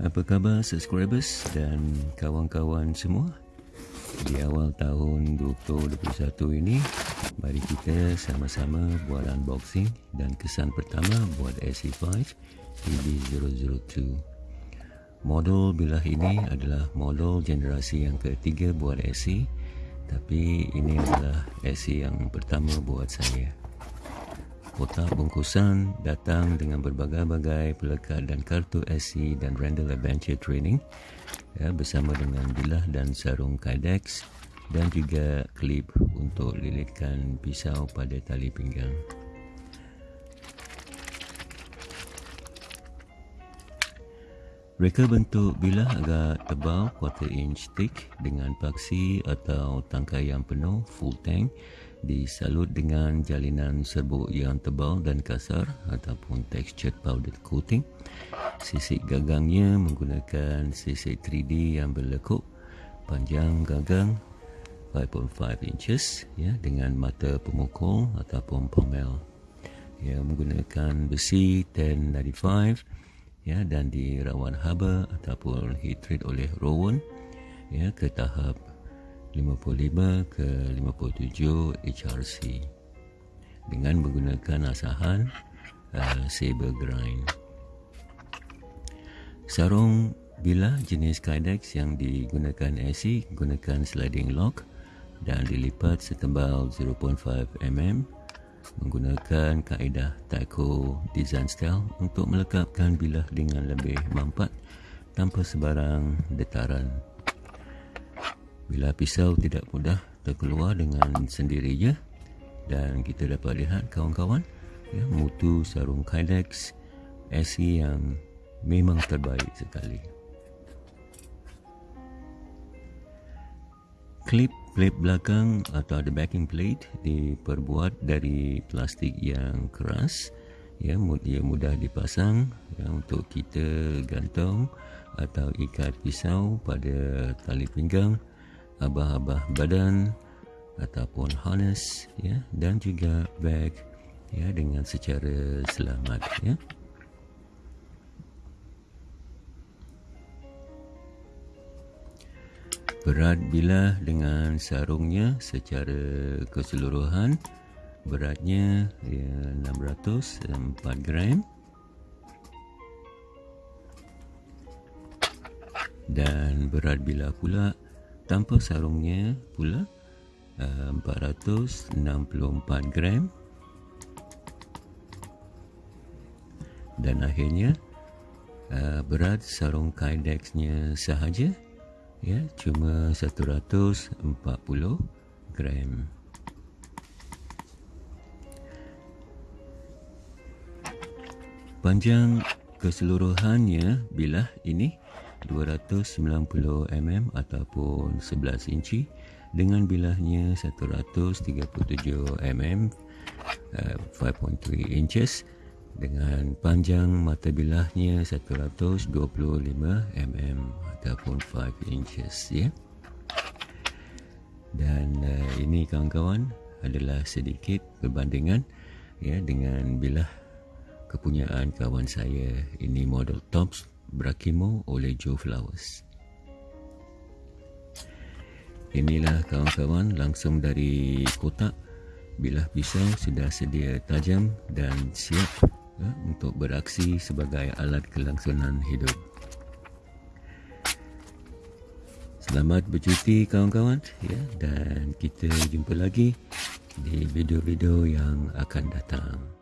Apa khabar subscribers dan kawan-kawan semua? Di awal tahun 2021 ini, mari kita sama-sama buat unboxing dan kesan pertama buat SE5 TB002. Model bilah ini adalah model generasi yang ketiga buat SE, tapi ini adalah SE yang pertama buat saya kotak bungkusan datang dengan berbagai-bagai pelekat dan kartu SC dan Randall Adventure Training ya, bersama dengan bilah dan sarung Kydex dan juga klip untuk lilitkan pisau pada tali pinggang. Reka bentuk bilah agak tebal quarter inch thick dengan paksi atau tangkai yang penuh full tank disalut dengan jalinan serbuk yang tebal dan kasar ataupun textured powder coating. Sisik gagangnya menggunakan sisik 3D yang berlekuk panjang gagang 5.5 inches ya dengan mata pemukul ataupun pomel. Ya menggunakan besi 1095 ya dan dirawat haba ataupun heat treat oleh Rowan ya ke tahap 55 ke 57 HRC dengan menggunakan asahan uh, saber grind. Sarung bila jenis Kydex yang digunakan AC gunakan sliding lock dan dilipat setebal 0.5 mm menggunakan kaedah Taiko design style untuk melekapkan bilah dengan lebih mampat tanpa sebarang detaran. Bila pisau tidak mudah terkeluar dengan sendirinya dan kita dapat lihat kawan-kawan ya, mutu sarung Kydex SE yang memang terbaik sekali. Klip plate belakang atau the backing plate diperbuat dari plastik yang keras ya dia mudah dipasang ya, untuk kita gantung atau ikat pisau pada tali pinggang abah-abah badan ataupun harness ya dan juga bag ya dengan secara selamat ya. Berat bilah dengan sarungnya secara keseluruhan. Beratnya ya, 604 gram. Dan berat bilah pula tanpa sarungnya pula uh, 464 gram. Dan akhirnya uh, berat sarung Kydex-nya sahaja ya cuma 140 gram. Panjang keseluruhannya bilah ini 290 mm ataupun 11 inci dengan bilahnya 137 mm uh, 5.3 inches dengan panjang mata bilahnya 125 mm ataupun 5 inches ya. Dan uh, ini kawan-kawan adalah sedikit perbandingan ya dengan bilah kepunyaan kawan saya ini model Tops Brakimo oleh Joe Flowers. Inilah kawan-kawan langsung dari kotak bilah pisau sudah sedia tajam dan siap ya, untuk beraksi sebagai alat kelangsungan hidup. Selamat bercuti kawan-kawan ya dan kita jumpa lagi di video-video yang akan datang.